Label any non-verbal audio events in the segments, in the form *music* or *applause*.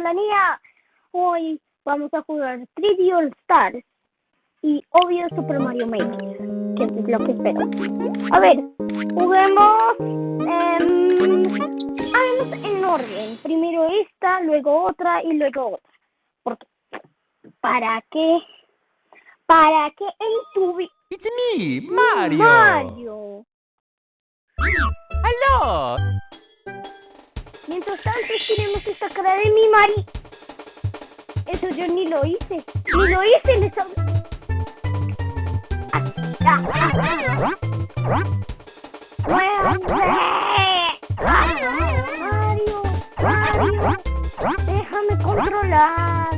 por la niña. Hoy vamos a jugar 3D All Stars y obvio Super Mario Maker, que es lo que espero. A ver, juguemos. hagamos en orden. Primero esta, luego otra y luego otra. Porque, ¿para qué? ¿Para qué en tu vida? It's me, Mario. Mario. Hello. Mientras tanto, tenemos esta cara de mi Mari. Eso yo ni lo hice. Ni lo hice, ah, ah. Mario, Mario, déjame controlar.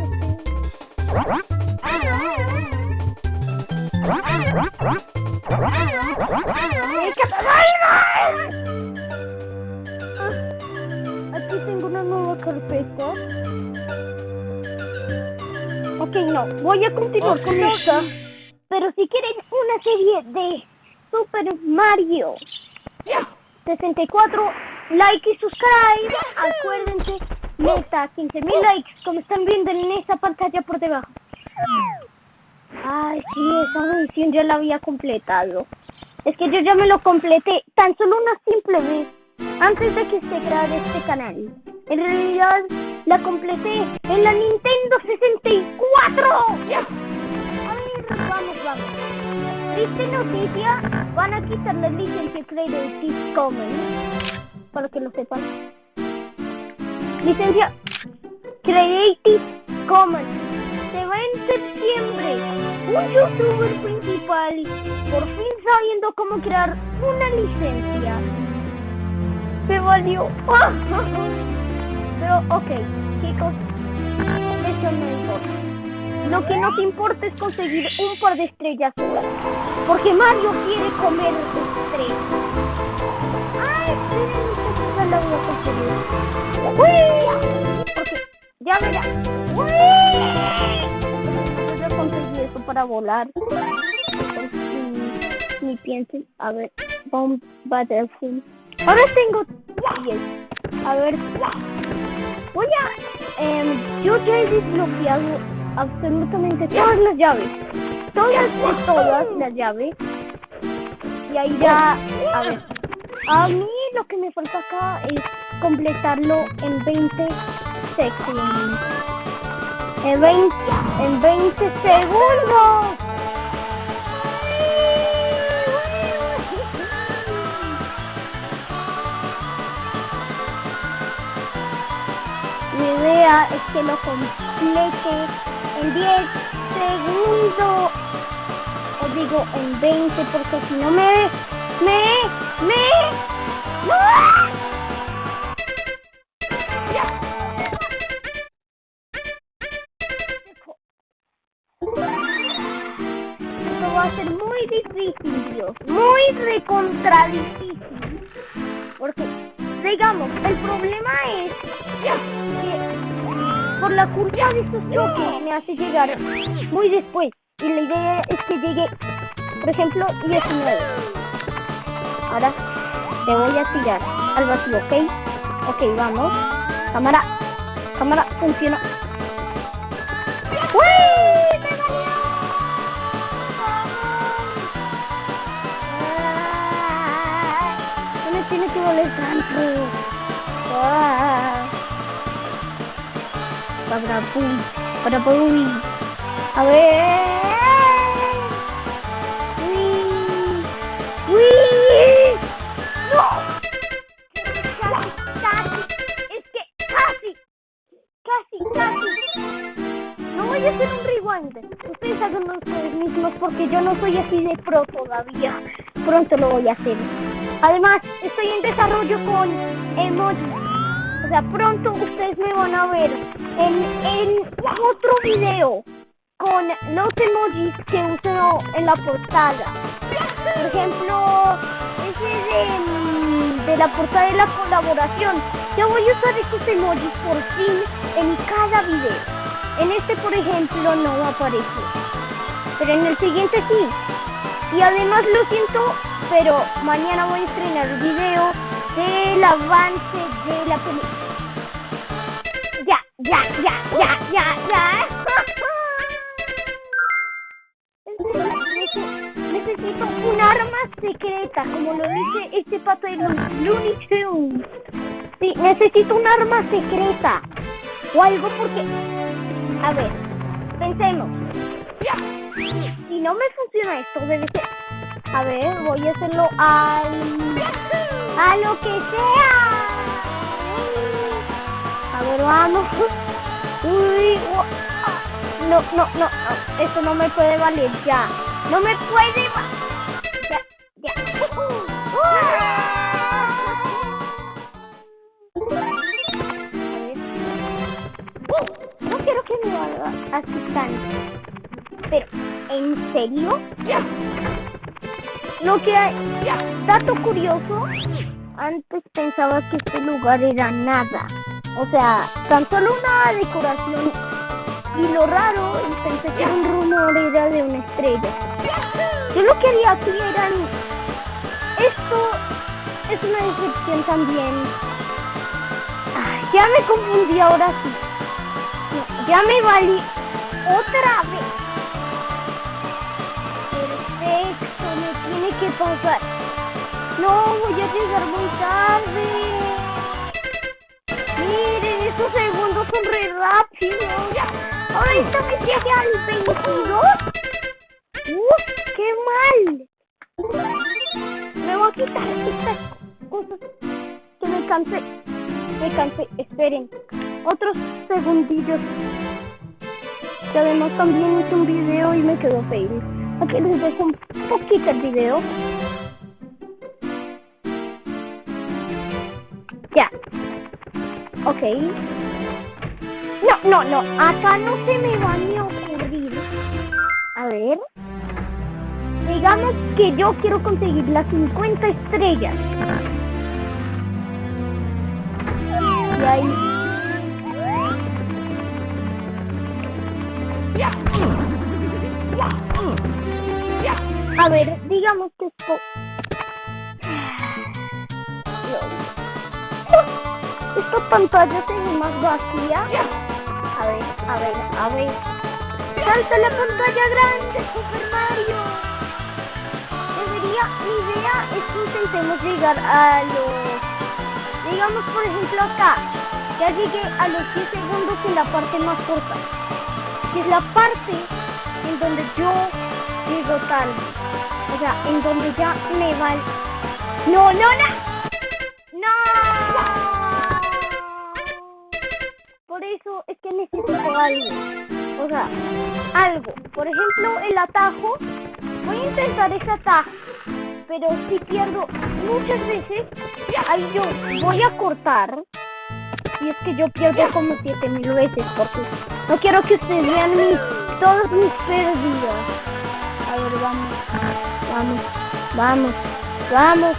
Aquí carpeta. Ok, no, voy a continuar con Ok. esta. Pero si quieren una serie de Super Mario 64, like y subscribe. Acuérdense, meta 15.000 likes, como están viendo en esa pantalla por debajo. Ay, sí, esa misión ya la había completado. Es que yo ya me lo completé tan solo una simple vez antes de que se creara este canal. En realidad la completé en la Nintendo 64. A ver, vamos, vamos. Triste noticia, van a quitar la licencia Creative Commons. Para que lo sepan. Licencia Creative Commons. Se va en septiembre. Un youtuber principal, por fin sabiendo cómo crear una licencia. Se valió. Pero, ok, chicos, eso no importa. Lo que nos importa es conseguir un par de estrellas. Porque Mario quiere comer estrellas. Ay, esta la voy a conseguir. ¡Uy! Porque, ya verá. ¡Uy! Yo conseguí eso para volar. Ni, ni piensen. A ver, Bomb Battlefield. Ahora tengo 10. A ver, voy a... em, yo ya he desbloqueado absolutamente todas las llaves. Todas y todas las llaves. Y ahí ya... A ver. A mí lo que me falta acá es completarlo en 20 segundos. En 20, en 20 segundos. Idea es que lo complete en 10 segundos. O digo en 20 porque si no me... Me... Me... por la curva de estos bloques me hace llegar muy después. Y la idea es que llegue, por ejemplo, 19. Ahora te voy a tirar al vacío, ¿ok? Ok, vamos. Cámara, cámara, funciona. Para pum, para pum. A ver. Uy, uy. No. Casi. Es que casi, casi, casi. No voy a hacer un rewind. Ustedes háganlo ustedes mismos porque yo no soy así de pro todavía. Pronto lo voy a hacer. Además, estoy en desarrollo con emojis. Pronto ustedes me van a ver en, en otro video con los emojis que uso en la portada. Por ejemplo, ese de, mm, de la portada de la colaboración. Yo voy a usar estos emojis por fin en cada video. En este, por ejemplo, no aparece. Pero en el siguiente sí. Y además lo siento, pero mañana voy a estrenar el video del avance de la película. Ya, Ya, ya, ya, ya. Necesito un arma secreta, como lo dice este pato de los Looney Tunes. Sí, necesito un arma secreta. O algo porque... A ver, pensemos. Si no me funciona esto, debe ser... A ver, voy a hacerlo al... A lo que sea. A ver, vamos. Uy, no, no, no, no, eso no me puede valer ya. No me puede. Ya, ya. *laughs* No quiero que me valga así tanto. Pero, ¿en serio? Lo que hay, dato curioso, antes pensaba que este lugar era nada. O sea, tan solo una decoración. Y lo raro, pensé que un rumor era de una estrella. Yo lo que haría aquí era... Esto es una decepción también. Ya me confundí ahora sí. Ya me valí otra vez. Perfecto, me tiene que pasar. No, voy a llegar muy tarde. Estos segundos son re rápidos. Ahorita me llegué al 22. ¡Uf! ¡Qué mal! Me voy a quitar estas cosas que me cansé. Me cansé. Esperen. Otros segundillos. Que además también hice un video y me quedó feo. Aquí les dejo un poquito el video. Ya. Ok. No, no, no. Acá no se me va ni a ocurrir. A ver. Digamos que yo quiero conseguir las 50 estrellas. A ver, digamos que esto... Esta pantalla ve más vacía. A ver, a ver, a ver. ¡Salta la pantalla grande, Super Mario! Debería, mi idea es que intentemos llegar a los... Digamos, por ejemplo, acá. Ya llegué a los 10 segundos en la parte más corta. Que es la parte en donde yo llego tarde. O sea, en donde ya me va el... ¡No, no, no! ¡No! Algo. O sea, algo. Por ejemplo, el atajo. Voy a intentar ese atajo. Pero si pierdo muchas veces, ahí yo voy a cortar. Y es que yo pierdo como 7000 veces porque no quiero que ustedes vean mis, todas mis pérdidas. A ver, vamos, vamos, vamos, vamos.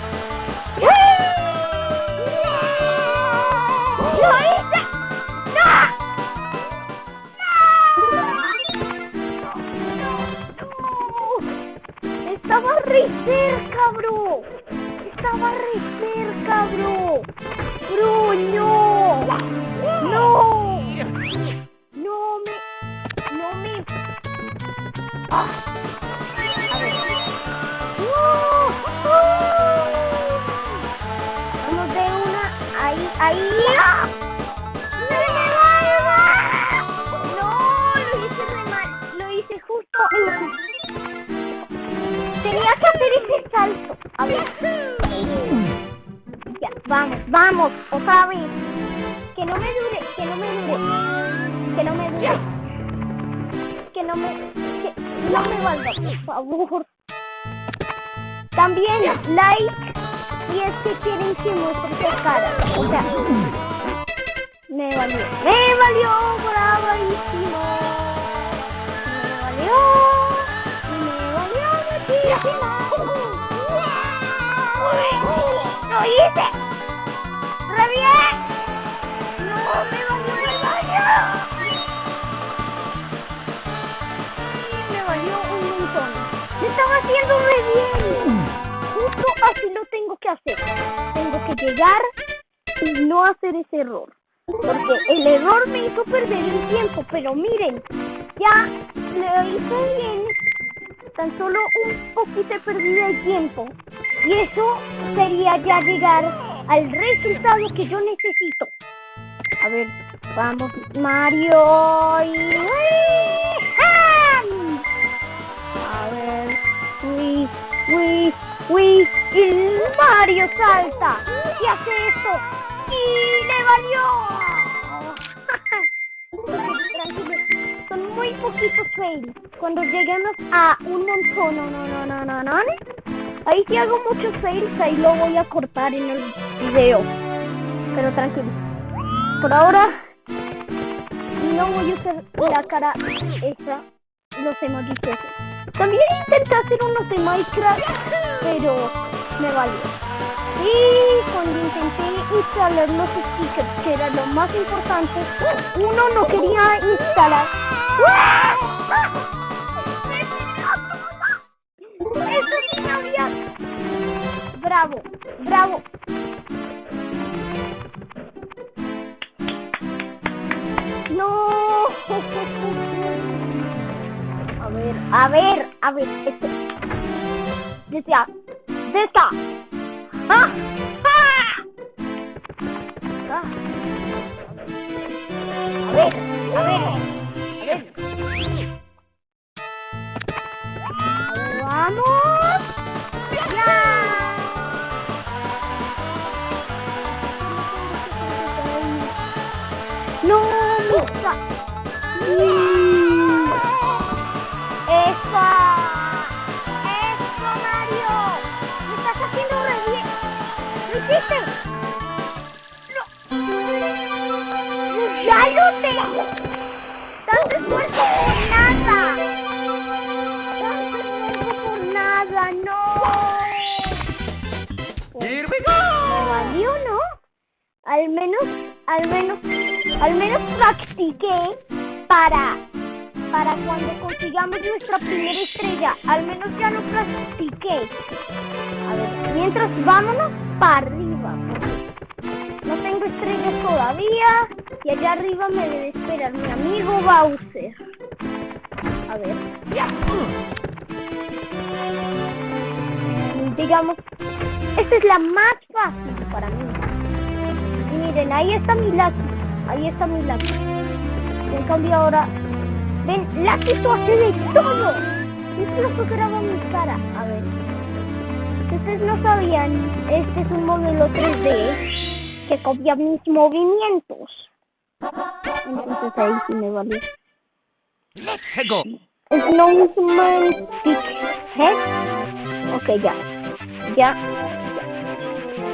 Que no me dure, que no me dure. Que no me dure. Que no me. Que no me valga, por favor. También like si es que quieren que muestre su cara. O sea, me valió. Me valió bravísimo. Me valió. Me valió muchísimo. *laughs* ¡Lo hice! ¡Re bien! ¡No! ¡Me valió! ¡Me valió! Me valió un montón. ¡Me estaba haciendo re bien! Justo así lo tengo que hacer. Tengo que llegar y no hacer ese error. Porque el error me hizo perder el tiempo, pero miren, ya lo hice bien. Tan solo un poquito he perdido el tiempo. Y eso sería ya llegar al resultado que yo necesito. A ver, vamos, Mario. Y... A ver, uy, uy, uy. Y Mario salta y hace esto. ¡Y le valió! *laughs* Son muy poquitos fails. Cuando lleguemos a un montón, no, no, no, no, no, Ahí si hago muchos fails, ahí lo voy a cortar en el video. Pero tranquilo. Por ahora, no voy a usar la cara esa, los emojis esos. También intenté hacer unos de Minecraft, pero me valió. Y cuando intenté instalar los stickers, que era lo más importante, uno no quería instalar. ¡Bravo! ¡Bravo! ¡No! A ver, a ver, a ver, este. Decía, de esta. ¡Ah! ¡Ah! A ver, a ver. Practiqué para, para cuando consigamos nuestra primera estrella. Al menos ya lo practiqué. A ver, mientras vámonos para arriba. No tengo estrellas todavía. Y allá arriba me debe esperar mi amigo Bowser. A ver. Mm, Digamos, esta es la más fácil para mí. Y miren, ahí está mi Lucky. Ahí está mi Lucky. En cambio ahora... Ven, esto hace de todo. Incluso graba mi cara. A ver. Si ustedes no sabían, este es un modelo 3D que copia mis movimientos. Entonces ahí sí me vale. Let's go. Snowman Head. Ok, ya. Ya.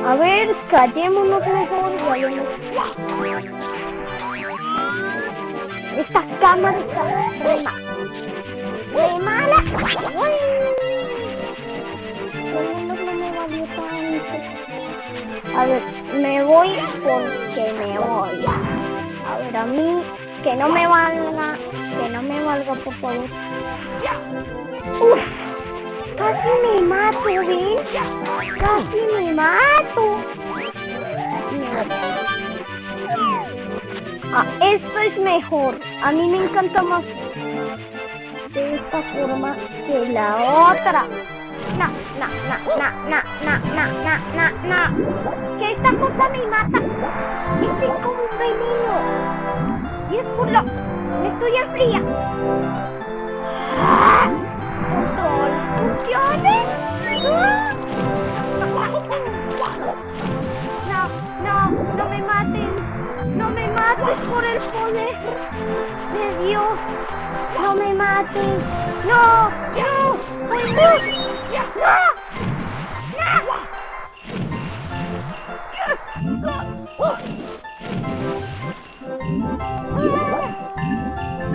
A ver, callémonos mejor. vayamos. Esta cámara está re ma- re mala. No. A ver, me voy porque me voy. A ver, a mí, que no me valga, que no me valga, por favor. Uf, casi me mato, ¿ven? Casi me mato. Mato. Ah, esto es mejor. A mí me encanta más de esta forma que la otra. No, no, no, no, no, no, no, no, no, no. Que esta cosa me mata. Es como un veneno. Y es por lo... Me estoy enfría. No, no, no me maten. No mates por el poder de Dios. No me mates. No, no, Dios.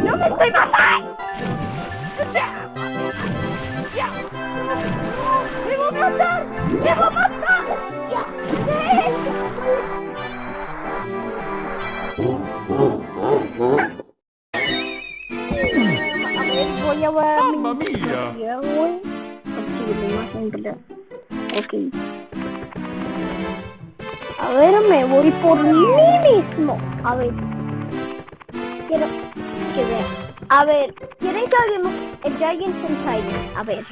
No, no me estoy matando. ¡Me va a matar! ¡Me va a matar! Ver, voy a Mamma. Ya, ¿verdad? Ok. A ver, me voy por mí mismo. A ver. Quiero que vean. A ver, ¿quieren que hagamos el Giant Sentai? A ver.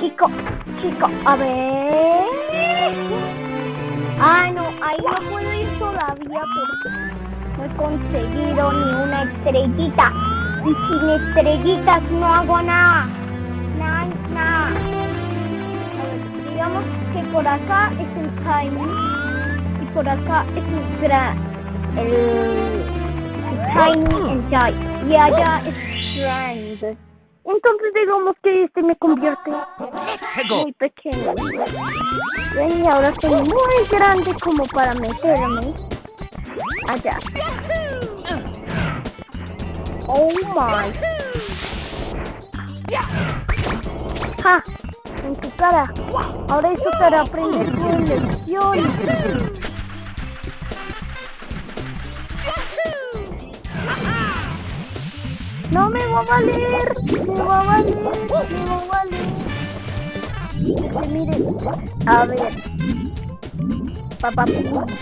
Chico, chico, a ver. Ah, no, ahí no puedo ir todavía porque no he conseguido ni una estrellita. Y sin estrellitas no hago nada. Nada, nada. A ver, digamos que por acá es el Tiny y por acá es el Gran. El, el Tiny and Giant. Y allá es Strand. Entonces digamos que este me convierte go. muy pequeño. Y ahora soy muy grande como para meterme allá. Oh my. Ja, en tu cara. Ahora eso te hará aprender tu lección. No me va a valer, me va a valer, me va a valer. Este, miren, a ver. Papá,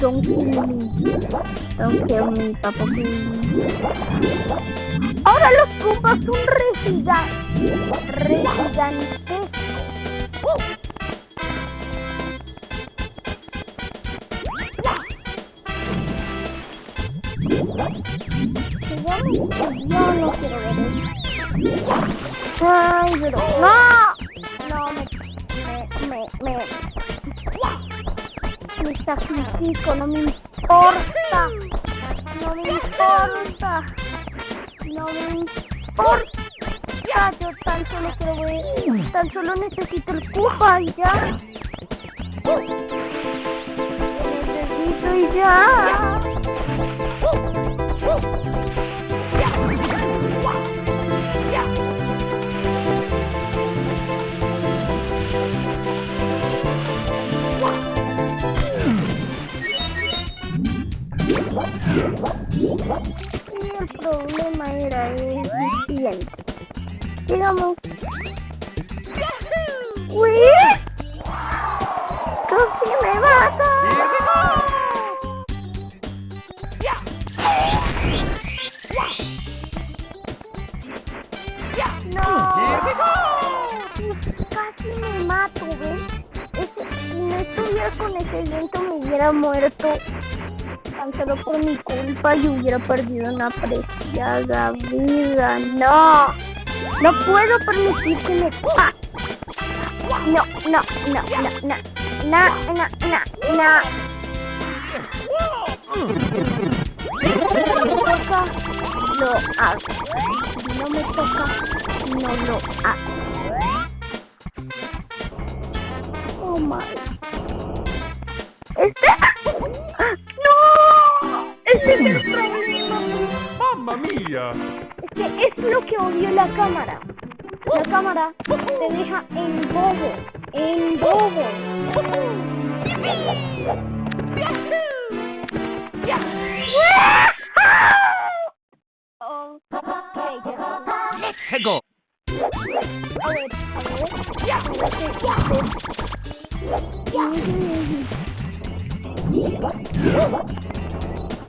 don't kill me. Don't kill me, papá. Ahora los Koopas son re que yo no quiero ver. Ay, pero... ¡No! No, me... Me... Me... Me, me sacrifico, no me importa. No me importa. Me importa. Yo tan solo quiero ver... Tan solo necesito el Koopa y ya. Necesito y ya. Y el problema era el siguiente. Digamos. ¡Uy! ¡Casi me mata! ¡No! Casi me mato, ¿ves? Ese- si no estuviera con ese viento me hubiera muerto Tan solo por mi culpa yo hubiera perdido una preciada vida. ¡No! ¡No puedo permitir que me coma! No, no, no, no, no. No, no, no, no. No me toca, lo hago. No me toca, no lo hago. Oh my. ¿Este? ¡No! Es el problema. Mamma mia. Es que es lo que odio la cámara. La cámara te deja en bobo. En bobo. Oh, ok, ya. Let's go. A ver, a ver.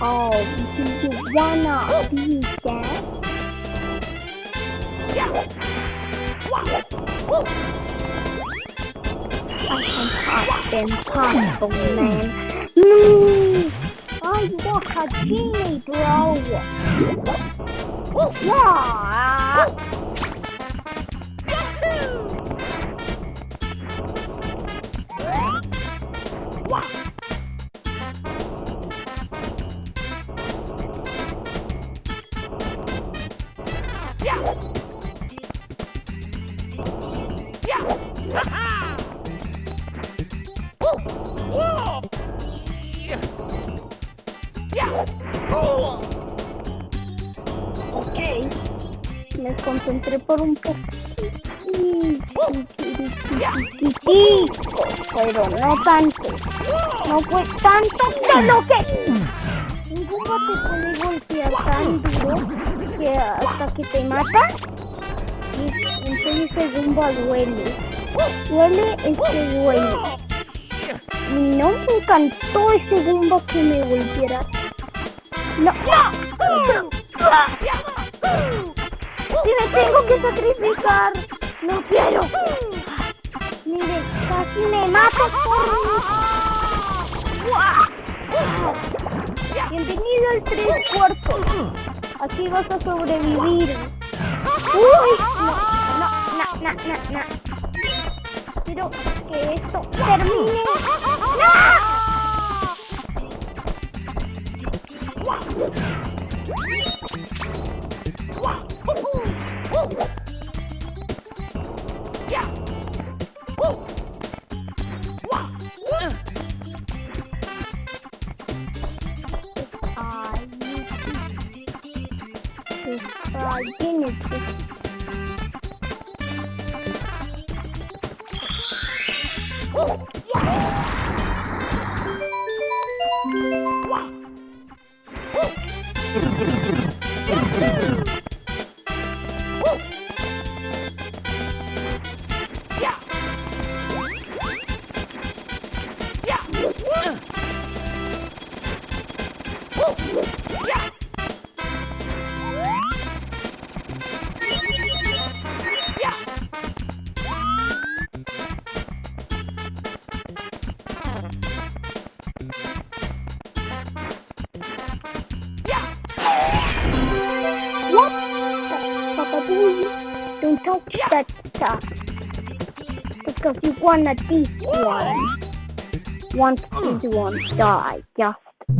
Oh, you it cannot be that. I can pop and pop, oh man. I'm a genie, bro! Yahoo! Por un poco. Pero no tanto. No fue tanto que lo que. Un Goomba te puede golpear tan duro que hasta que te mata. Y entonces ese Goomba duele. Duele es duele. Y no me encantó ese Goomba que me golpeara. No, no. Sacrificar, no quiero. Mire, casi me mato Bienvenido al tres cuartos. Aquí vas a sobrevivir. Uy, no, no, no, no, no, no. Quiero que esto termine. Ay, Ay, You wanna this one. This one die. Just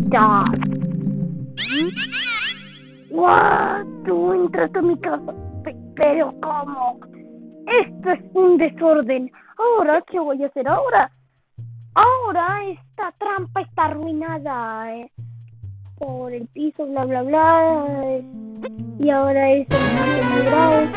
die. What? Tú entras a mi casa. Pe- Pero ¿cómo? Esto es un desorden. Ahora, ¿qué voy a hacer ahora? Ahora esta trampa está arruinada. eh, Por el piso, bla, bla, bla. eh, y ahora es muy grave.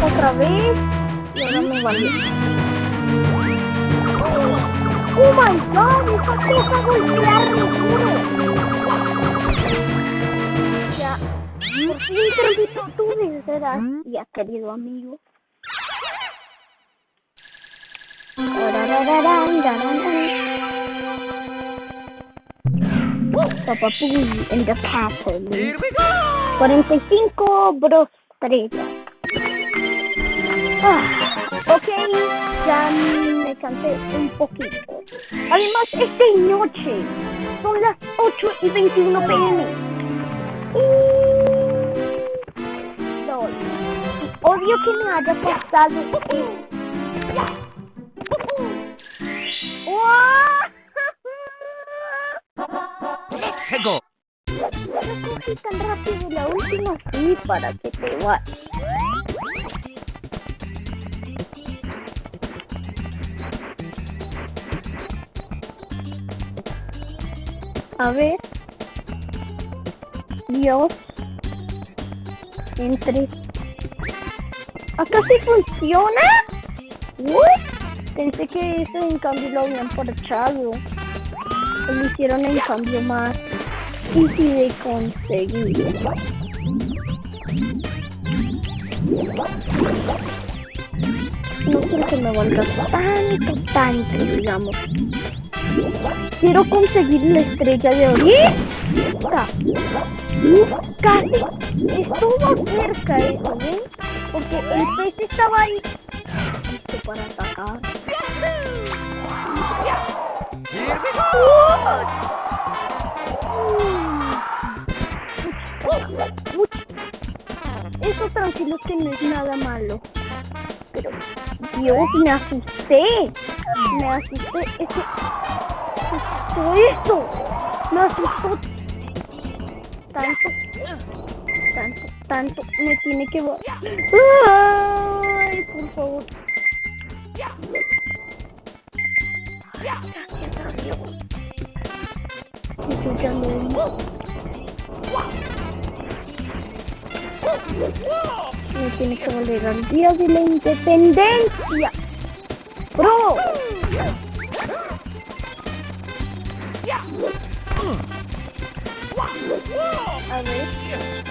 Otra vez. Y ahora me vale. ¡Oh my god! ¡Esa cosa golpea re duro! Ya, por tu desgracia, querido amigo. In the castle. Here we go! 45 bros. Ah, ok, ya me cansé un poquito. Además, es de noche. Son las 8 y 21 pm. Y... Y odio que me haya pasado esto. Let's go! No corrí tan rápido la última sí para que te vayas. A ver. Dios. Entre. ¿Acá sí funciona? What? Pensé que eso en cambio lo habían parchado. Lo hicieron en cambio más difícil de conseguir. No quiero que me valga tanto, tanto, digamos. Quiero conseguir la estrella de ahorita. Casi estuvo cerca eso, ¿ven? Porque el pez estaba ahí listo para atacar. Here we go! Uy. Eso tranquilo que no es nada malo. pero Dios, me asusté. Me asusté. Es que asustó esto. Me asustó tanto, tanto, tanto. Me tiene que. Ay, por favor. Gracias a Dios. Estoy echando humo. Me tiene que valer al día de la independencia. Bro. A ver.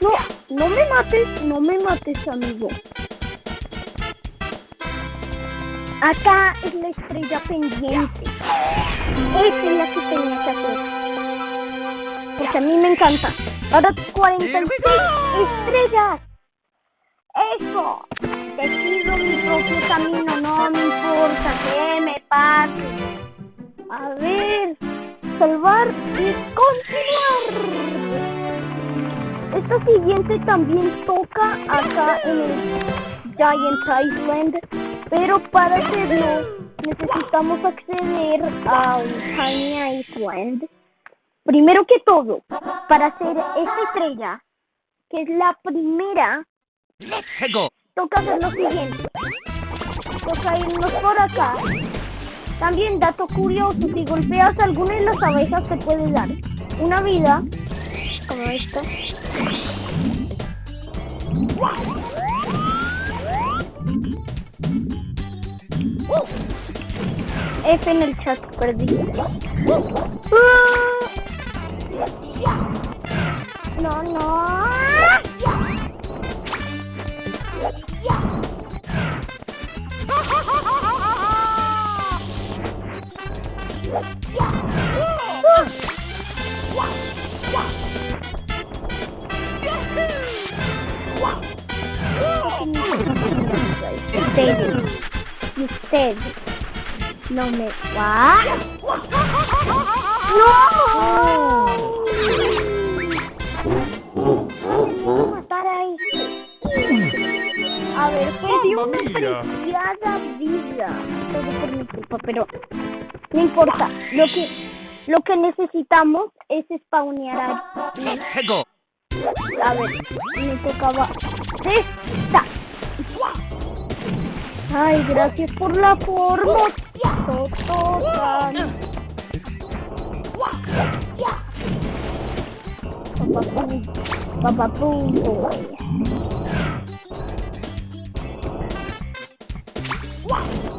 No, no me mates, no me mates, amigo. Acá es la estrella pendiente. Esta es la que tenía que hacer. Porque a mí me encanta. Ahora 46 estrellas. Mi propio camino. No me importa que me pase. A ver. Salvar y continuar. Esta siguiente también toca acá en el Giant Island, pero para hacerlo necesitamos acceder a un Tiny Island. Primero que todo, para hacer esta estrella, que es la primera, Let's go. Toca hacer lo siguiente. Toca irnos por acá. También, dato curioso, si golpeas alguna de las abejas te puede dar una vida, como esta. F en el chat, perdí. No, no. Ustedes, y ustedes no me va. ¡No! Voy Mamma mia. preciada vida. Todo por mi culpa, pero no importa. Lo que, lo que necesitamos es spawnear a. A ver, me tocaba esta. Ay, gracias por la forma. Tototan. Papapú, papapú, boy.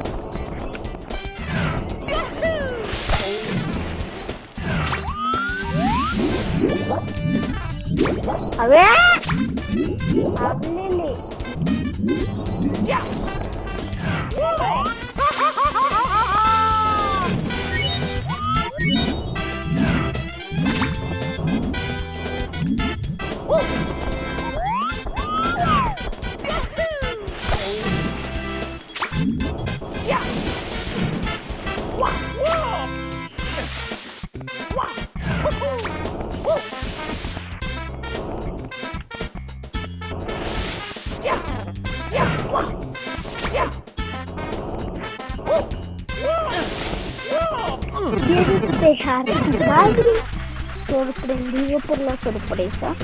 A ver. Háblele. ¿Quieres dejar a tu padre sorprendido por la sorpresa?